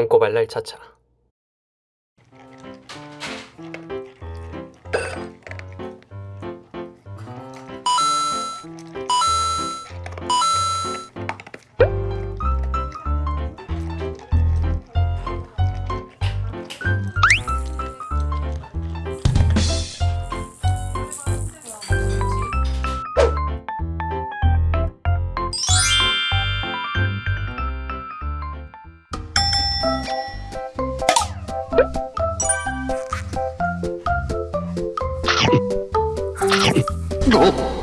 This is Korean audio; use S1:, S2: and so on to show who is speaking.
S1: 똥꼬발랄 차차. 어?